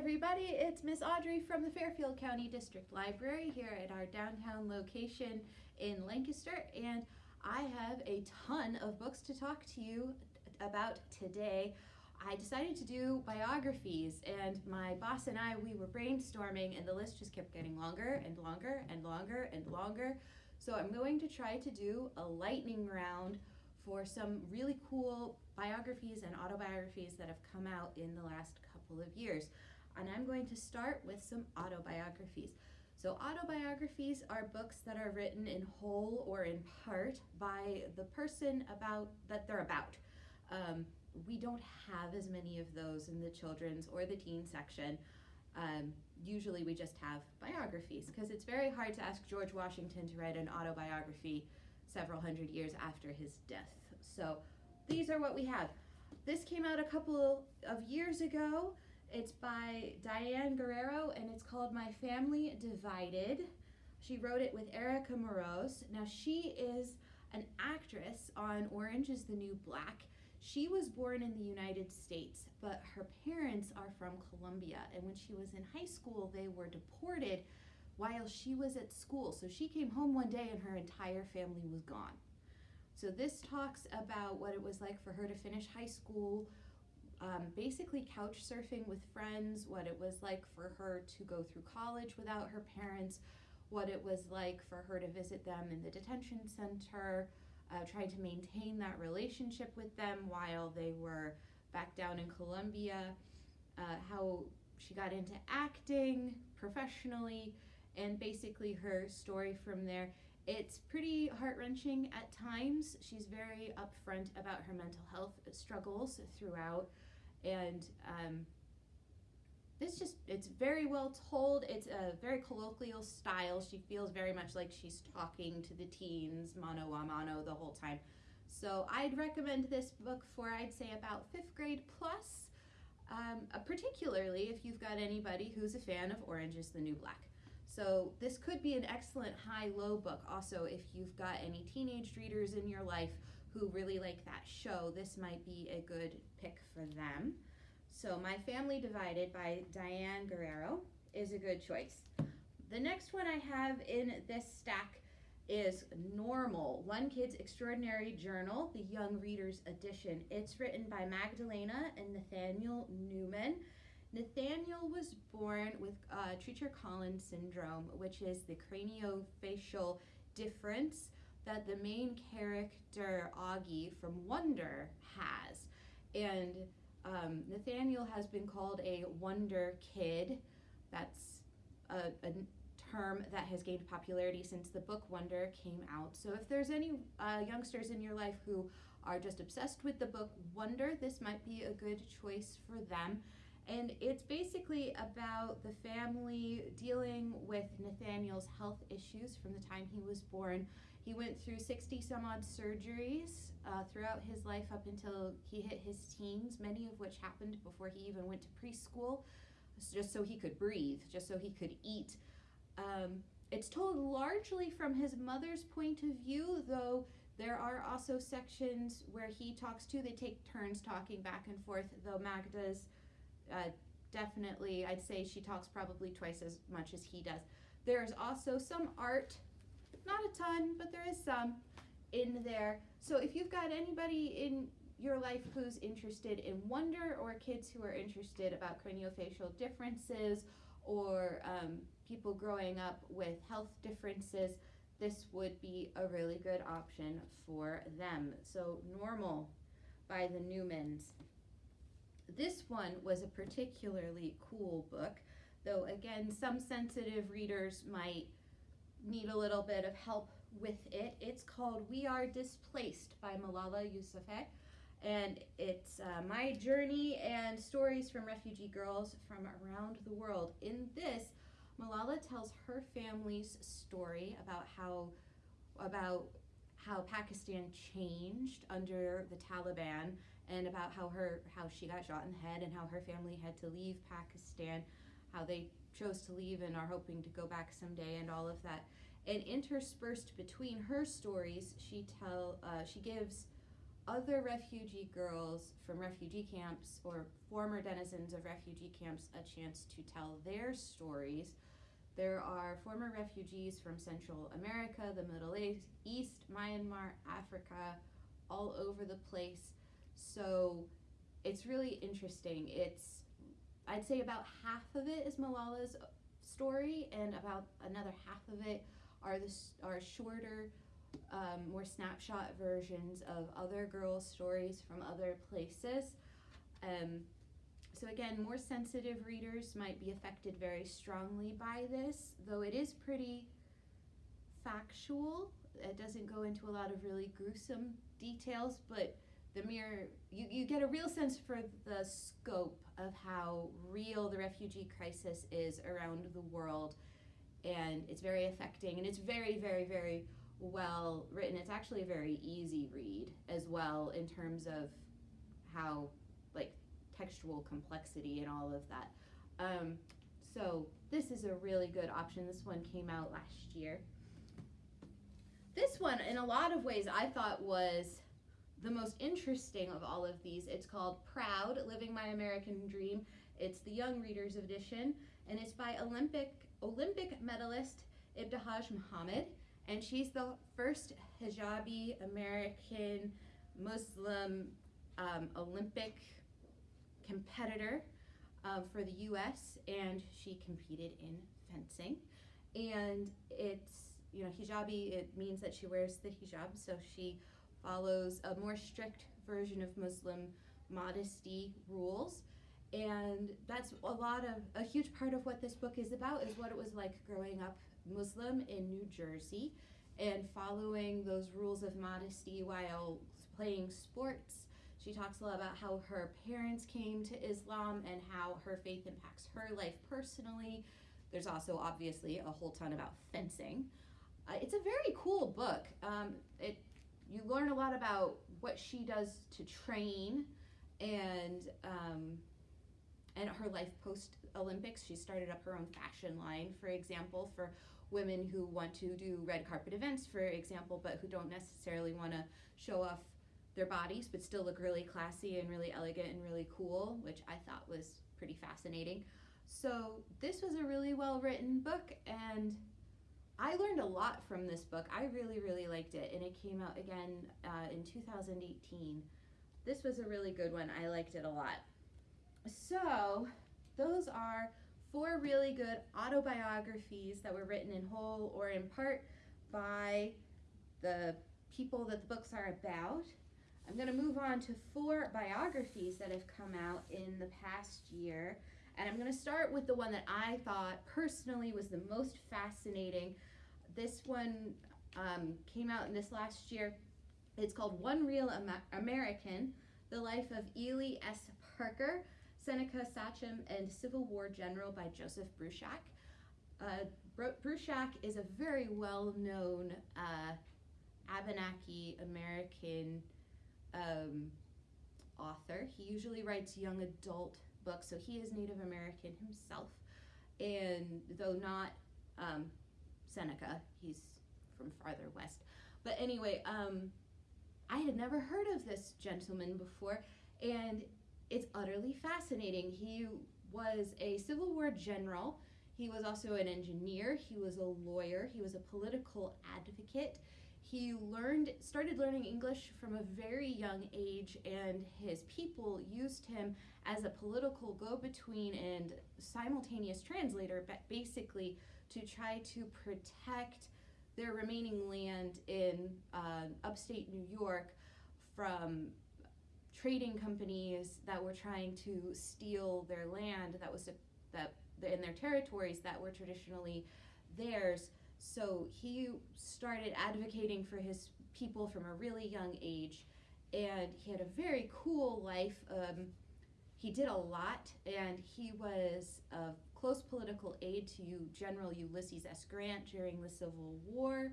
everybody, it's Miss Audrey from the Fairfield County District Library here at our downtown location in Lancaster and I have a ton of books to talk to you about today. I decided to do biographies and my boss and I, we were brainstorming and the list just kept getting longer and longer and longer and longer. So I'm going to try to do a lightning round for some really cool biographies and autobiographies that have come out in the last couple of years. And I'm going to start with some autobiographies. So autobiographies are books that are written in whole or in part by the person about that they're about. Um, we don't have as many of those in the children's or the teen section. Um, usually we just have biographies because it's very hard to ask George Washington to write an autobiography several hundred years after his death. So these are what we have. This came out a couple of years ago. It's by Diane Guerrero and it's called My Family Divided. She wrote it with Erica Moroz. Now she is an actress on Orange is the New Black. She was born in the United States, but her parents are from Colombia. And when she was in high school, they were deported while she was at school. So she came home one day and her entire family was gone. So this talks about what it was like for her to finish high school, um, basically couch surfing with friends, what it was like for her to go through college without her parents, what it was like for her to visit them in the detention center, uh, trying to maintain that relationship with them while they were back down in Colombia, uh, how she got into acting professionally, and basically her story from there. It's pretty heart-wrenching at times. She's very upfront about her mental health struggles throughout and um, it's just it's very well told. It's a very colloquial style. She feels very much like she's talking to the teens mano a mano the whole time. So i'd recommend this book for i'd say about fifth grade plus. Um, uh, particularly if you've got anybody who's a fan of orange is the new black. So this could be an excellent high-low book. Also if you've got any teenage readers in your life who really like that show, this might be a good pick for them. So My Family Divided by Diane Guerrero is a good choice. The next one I have in this stack is Normal, One Kid's Extraordinary Journal, the Young Readers Edition. It's written by Magdalena and Nathaniel Newman. Nathaniel was born with uh, Treacher-Collins syndrome, which is the craniofacial difference that the main character Augie from Wonder has. And um, Nathaniel has been called a Wonder Kid. That's a, a, term that has gained popularity since the book Wonder came out. So if there's any uh, youngsters in your life who are just obsessed with the book Wonder, this might be a good choice for them. And it's basically about the family dealing with Nathaniel's health issues from the time he was born he went through 60 some odd surgeries uh, throughout his life up until he hit his teens, many of which happened before he even went to preschool, just so he could breathe, just so he could eat. Um, it's told largely from his mother's point of view, though there are also sections where he talks too. They take turns talking back and forth, though Magda's uh, definitely, I'd say she talks probably twice as much as he does. There's also some art not a ton, but there is some in there. So if you've got anybody in your life who's interested in wonder or kids who are interested about craniofacial differences or um, people growing up with health differences, this would be a really good option for them. So Normal by the Newmans. This one was a particularly cool book, though again, some sensitive readers might need a little bit of help with it. It's called We Are Displaced by Malala Yousafzai. And it's uh, my journey and stories from refugee girls from around the world. In this, Malala tells her family's story about how about how Pakistan changed under the Taliban and about how her how she got shot in the head and how her family had to leave Pakistan, how they chose to leave and are hoping to go back someday and all of that. And interspersed between her stories, she tell uh, she gives other refugee girls from refugee camps or former denizens of refugee camps a chance to tell their stories. There are former refugees from Central America, the Middle East, East, Myanmar, Africa, all over the place. So it's really interesting. It's, I'd say about half of it is Malala's story, and about another half of it are the are shorter, um, more snapshot versions of other girls' stories from other places. Um, so again, more sensitive readers might be affected very strongly by this, though it is pretty factual. It doesn't go into a lot of really gruesome details, but the mere you, you get a real sense for the scope of how real the refugee crisis is around the world and it's very affecting and it's very very very well written. It's actually a very easy read as well in terms of how like textual complexity and all of that. Um, so this is a really good option. This one came out last year. This one in a lot of ways i thought was the most interesting of all of these. It's called Proud Living My American Dream. It's the Young Readers Edition, and it's by Olympic Olympic medalist Ibtihaj Muhammad, and she's the first hijabi American Muslim um, Olympic competitor uh, for the U.S. and she competed in fencing, and it's you know hijabi. It means that she wears the hijab, so she follows a more strict version of Muslim modesty rules. And that's a lot of, a huge part of what this book is about is what it was like growing up Muslim in New Jersey and following those rules of modesty while playing sports. She talks a lot about how her parents came to Islam and how her faith impacts her life personally. There's also obviously a whole ton about fencing. Uh, it's a very cool book. Um, it learn a lot about what she does to train and um, and her life post Olympics. She started up her own fashion line, for example, for women who want to do red carpet events, for example, but who don't necessarily want to show off their bodies, but still look really classy and really elegant and really cool, which I thought was pretty fascinating. So this was a really well written book and I learned a lot from this book. I really, really liked it, and it came out again uh, in 2018. This was a really good one. I liked it a lot. So, those are four really good autobiographies that were written in whole or in part by the people that the books are about. I'm going to move on to four biographies that have come out in the past year. And I'm going to start with the one that I thought personally was the most fascinating this one um, came out in this last year. It's called One Real American The Life of Ely S. Parker, Seneca Sachem, and Civil War General by Joseph Bruchac. Uh, Bruchac is a very well known uh, Abenaki American um, author. He usually writes young adult books, so he is Native American himself. And though not um, Seneca. He's from farther west. But anyway, um, I had never heard of this gentleman before, and it's utterly fascinating. He was a Civil War general. He was also an engineer. He was a lawyer. He was a political advocate. He learned, started learning English from a very young age, and his people used him as a political go-between and simultaneous translator, but basically to try to protect their remaining land in uh, upstate New York from trading companies that were trying to steal their land that was that in their territories that were traditionally theirs. So he started advocating for his people from a really young age, and he had a very cool life. Um, he did a lot, and he was a close political aide to General Ulysses S. Grant during the Civil War.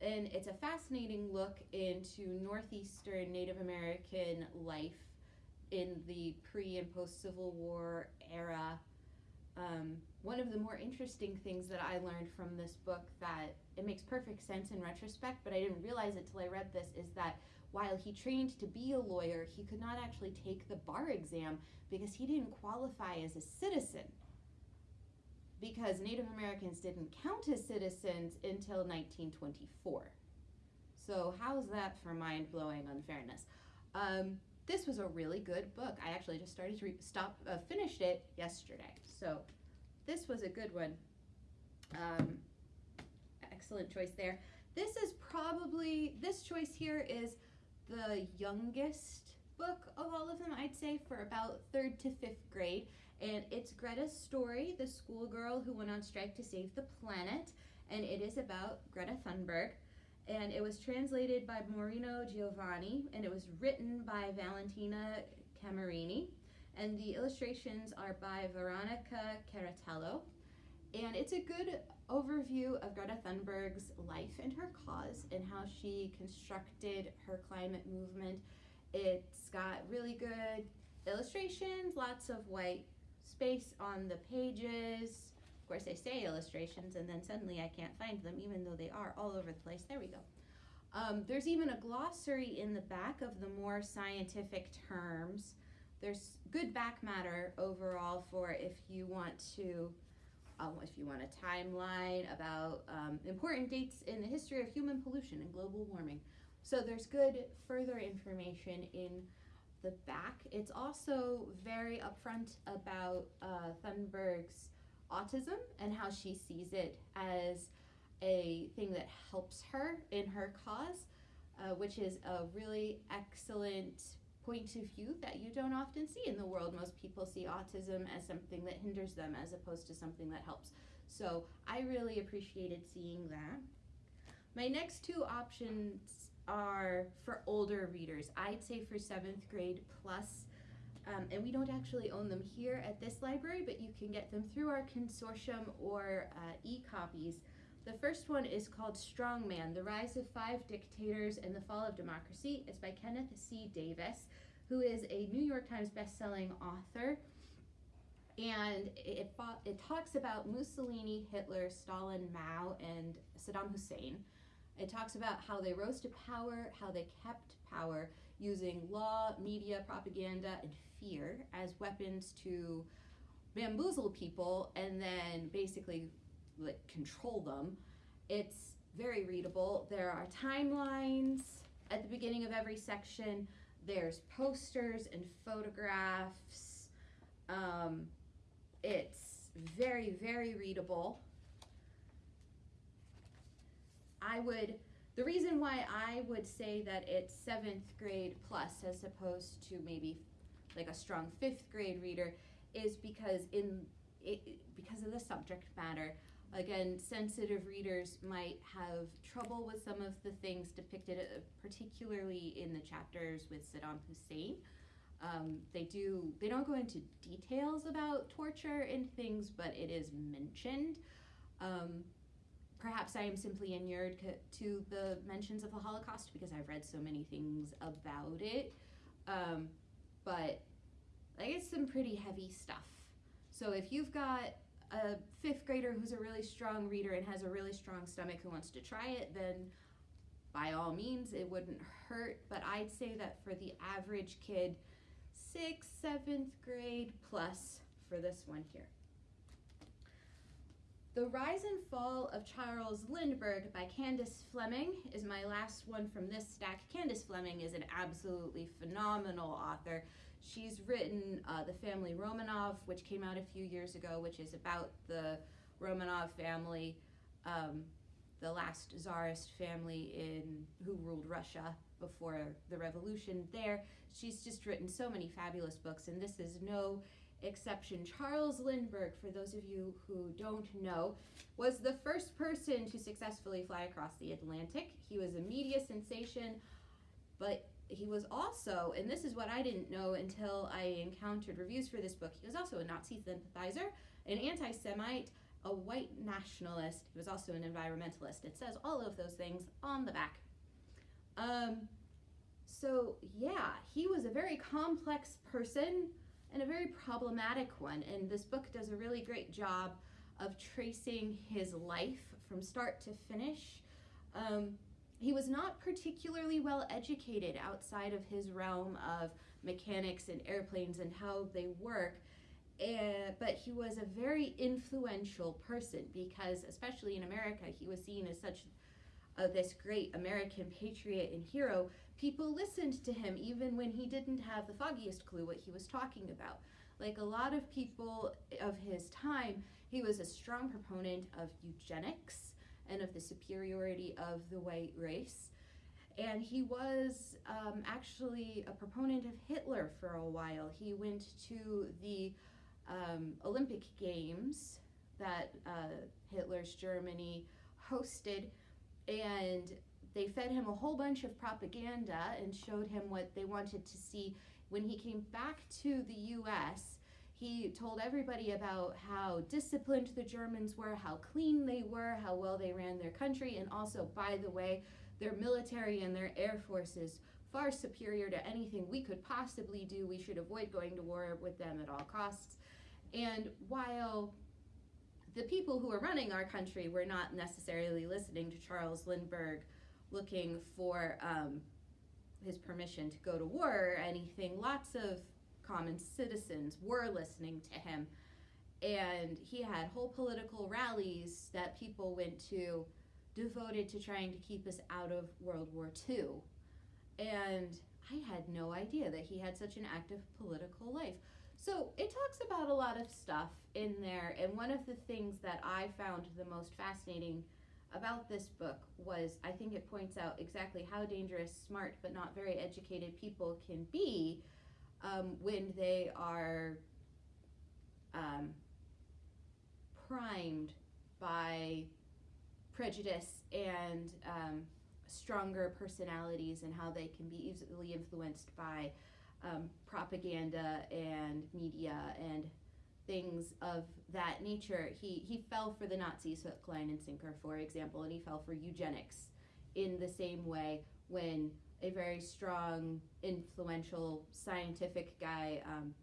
And it's a fascinating look into Northeastern Native American life in the pre and post Civil War era. Um, one of the more interesting things that I learned from this book that it makes perfect sense in retrospect, but I didn't realize it till I read this, is that while he trained to be a lawyer, he could not actually take the bar exam because he didn't qualify as a citizen. Because Native Americans didn't count as citizens until 1924. So, how's that for mind blowing unfairness? Um, this was a really good book. I actually just started to stop, uh, finished it yesterday. So, this was a good one. Um, excellent choice there. This is probably, this choice here is the youngest book of all of them, I'd say, for about third to fifth grade. And it's Greta's story, the schoolgirl who went on strike to save the planet. And it is about Greta Thunberg. And it was translated by Moreno Giovanni, and it was written by Valentina Camerini. And the illustrations are by Veronica Carratello. And it's a good overview of Greta Thunberg's life and her cause and how she constructed her climate movement. It's got really good illustrations, lots of white space on the pages. Of course, I say illustrations and then suddenly I can't find them, even though they are all over the place. There we go. Um, there's even a glossary in the back of the more scientific terms. There's good back matter overall for if you want to um, if you want a timeline about um, important dates in the history of human pollution and global warming. So there's good further information in the back. It's also very upfront about uh, Thunberg's autism and how she sees it as a thing that helps her in her cause, uh, which is a really excellent point of view that you don't often see in the world. Most people see autism as something that hinders them as opposed to something that helps. So I really appreciated seeing that. My next two options are for older readers. I'd say for seventh grade plus, um, and we don't actually own them here at this library, but you can get them through our consortium or uh, e-copies. The first one is called Strongman, The Rise of Five Dictators and the Fall of Democracy. It's by Kenneth C. Davis, who is a New York Times bestselling author. And it, it talks about Mussolini, Hitler, Stalin, Mao, and Saddam Hussein. It talks about how they rose to power, how they kept power using law, media, propaganda, and fear as weapons to bamboozle people and then basically like control them. It's very readable. There are timelines at the beginning of every section. There's posters and photographs. Um, it's very, very readable. I would, the reason why I would say that it's seventh grade plus as opposed to maybe like a strong fifth grade reader is because in it, because of the subject matter. Again sensitive readers might have trouble with some of the things depicted uh, particularly in the chapters with Saddam Hussein. Um, they do they don't go into details about torture and things but it is mentioned. Um, perhaps I am simply inured to the mentions of the Holocaust because I've read so many things about it. Um, but like it's some pretty heavy stuff. So if you've got a fifth grader who's a really strong reader and has a really strong stomach who wants to try it, then by all means it wouldn't hurt. But I'd say that for the average kid, sixth, seventh grade plus for this one here. The Rise and Fall of Charles Lindbergh by Candace Fleming is my last one from this stack. Candace Fleming is an absolutely phenomenal author. She's written uh, The Family Romanov, which came out a few years ago, which is about the Romanov family, um, the last czarist family in who ruled Russia before the revolution there. She's just written so many fabulous books, and this is no exception. Charles Lindbergh, for those of you who don't know, was the first person to successfully fly across the Atlantic. He was a media sensation, but he was also, and this is what I didn't know until I encountered reviews for this book, he was also a Nazi sympathizer, an anti Semite, a white nationalist. He was also an environmentalist. It says all of those things on the back. Um, so, yeah, he was a very complex person and a very problematic one. And this book does a really great job of tracing his life from start to finish. Um, he was not particularly well educated outside of his realm of mechanics and airplanes and how they work. Uh, but he was a very influential person because, especially in America, he was seen as such uh, this great American patriot and hero. People listened to him even when he didn't have the foggiest clue what he was talking about. Like a lot of people of his time, he was a strong proponent of eugenics and of the superiority of the white race. And he was um, actually a proponent of Hitler for a while. He went to the um, Olympic Games that uh, Hitler's Germany hosted, and they fed him a whole bunch of propaganda and showed him what they wanted to see. When he came back to the US, he told everybody about how disciplined the Germans were, how clean they were, how well they ran their country, and also, by the way, their military and their air forces far superior to anything we could possibly do. We should avoid going to war with them at all costs. And while the people who are running our country were not necessarily listening to Charles Lindbergh looking for um, his permission to go to war or anything, lots of common citizens were listening to him. And he had whole political rallies that people went to devoted to trying to keep us out of World War II. And I had no idea that he had such an active political life. So it talks about a lot of stuff in there, and one of the things that I found the most fascinating about this book was I think it points out exactly how dangerous smart but not very educated people can be um, when they are um, primed by prejudice and um, stronger personalities and how they can be easily influenced by um, propaganda and media and things of that nature. He, he fell for the Nazis hook, line, and sinker, for example, and he fell for eugenics in the same way when a very strong, influential scientific guy um,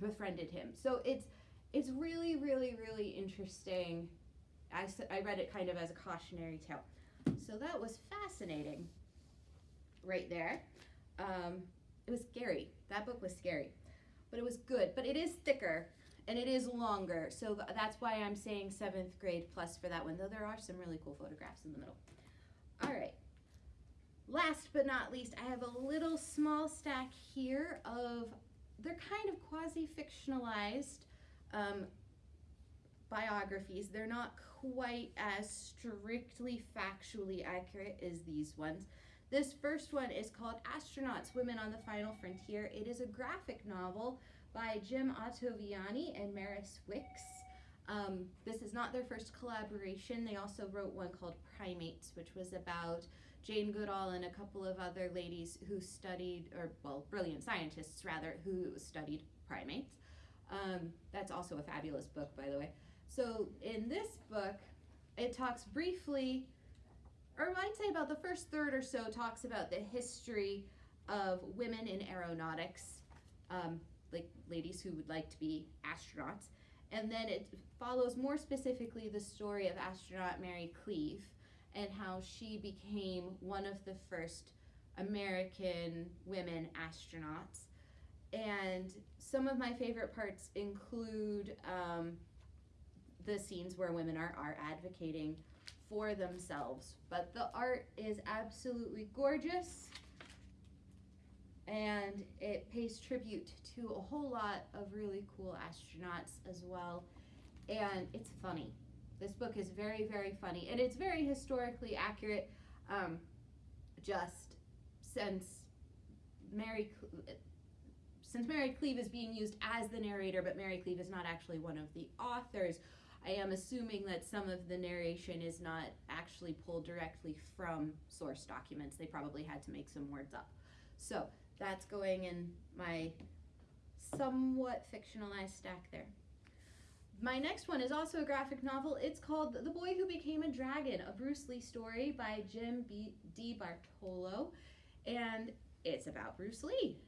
befriended him. So it's it's really, really, really interesting. I, I read it kind of as a cautionary tale. So that was fascinating right there. Um, it was scary. That book was scary, but it was good. But it is thicker and it is longer, so that's why I'm saying seventh grade plus for that one. Though there are some really cool photographs in the middle. All right. Last but not least, I have a little small stack here of they're kind of quasi-fictionalized um, biographies. They're not quite as strictly factually accurate as these ones. This first one is called Astronauts Women on the Final Frontier. It is a graphic novel by Jim Ottaviani and Maris Wicks. Um, this is not their first collaboration. They also wrote one called Primates, which was about Jane Goodall and a couple of other ladies who studied, or well, brilliant scientists rather, who studied primates. Um, that's also a fabulous book, by the way. So in this book, it talks briefly or I'd say about the first third or so talks about the history of women in aeronautics, um, like ladies who would like to be astronauts. And then it follows more specifically the story of astronaut Mary Cleave and how she became one of the first American women astronauts. And some of my favorite parts include um, the scenes where women are, are advocating for themselves. But the art is absolutely gorgeous and it pays tribute to a whole lot of really cool astronauts as well. And it's funny. This book is very, very funny and it's very historically accurate. Um, just since Mary, since Mary Cleave is being used as the narrator, but Mary Cleave is not actually one of the authors. I am assuming that some of the narration is not actually pulled directly from source documents. They probably had to make some words up. So that's going in my somewhat fictionalized stack there. My next one is also a graphic novel. It's called The Boy Who Became a Dragon, a Bruce Lee story by Jim Di Bartolo. And it's about Bruce Lee.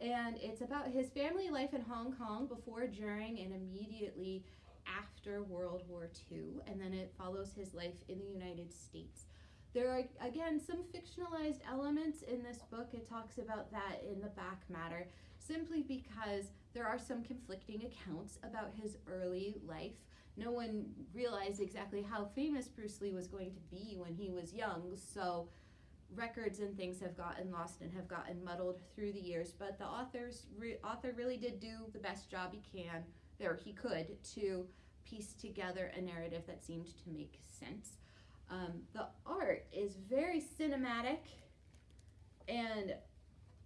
And it's about his family life in Hong Kong before, during, and immediately after World War II, and then it follows his life in the United States. There are, again, some fictionalized elements in this book. It talks about that in the back matter, simply because there are some conflicting accounts about his early life. No one realized exactly how famous Bruce Lee was going to be when he was young, so records and things have gotten lost and have gotten muddled through the years. But the author's re- author really did do the best job he can, or he could, to piece together a narrative that seemed to make sense. Um, the art is very cinematic and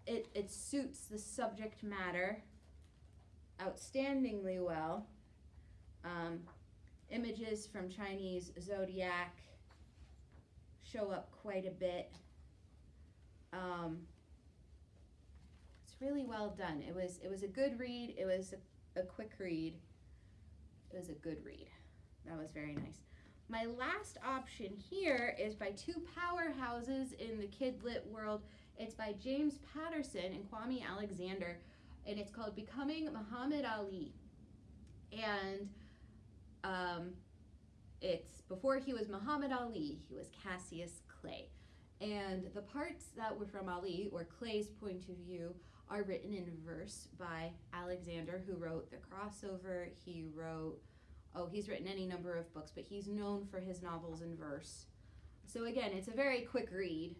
it, it suits the subject matter outstandingly well. Um, images from Chinese zodiac show up quite a bit. Um, it's really well done. It was it was a good read. It was a, quick read. It was a good read. That was very nice. My last option here is by two powerhouses in the kid lit world. It's by James Patterson and Kwame Alexander, and it's called Becoming Muhammad Ali. And um, it's before he was Muhammad Ali, he was Cassius Clay. And the parts that were from Ali, or Clay's point of view, are written in verse by Alexander, who wrote The Crossover. He wrote oh, he's written any number of books, but he's known for his novels in verse. So again, it's a very quick read.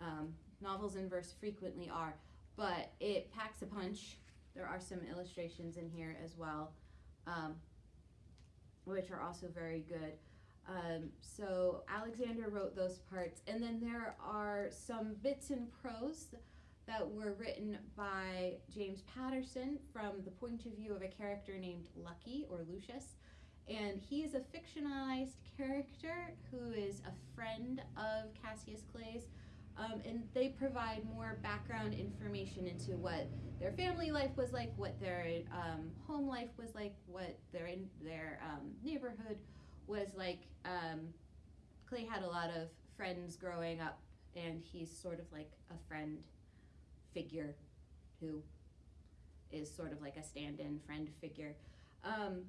Um, novels in verse frequently are, but it packs a punch. There are some illustrations in here as well, um, which are also very good. Um, so Alexander wrote those parts, and then there are some bits in prose that were written by James Patterson from the point of view of a character named Lucky or Lucius and he is a fictionalized character who is a friend of Cassius Clay's. Um, and they provide more background information into what their family life was like, what their um, home life was like, what their in their um, neighborhood was like. Um, Clay had a lot of friends growing up, and he's sort of like a friend figure who is sort of like a stand-in friend figure. Um,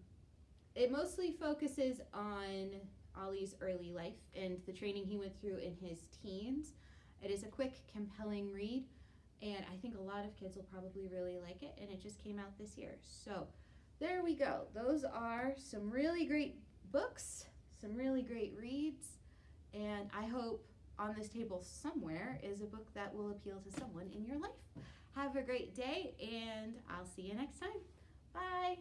it mostly focuses on Ali's early life and the training he went through in his teens. It is a quick, compelling read, and I think a lot of kids will probably really like it, and it just came out this year. So there we go. Those are some really great books, some really great reads, and I hope on this table somewhere is a book that will appeal to someone in your life. Have a great day, and I'll see you next time. Bye.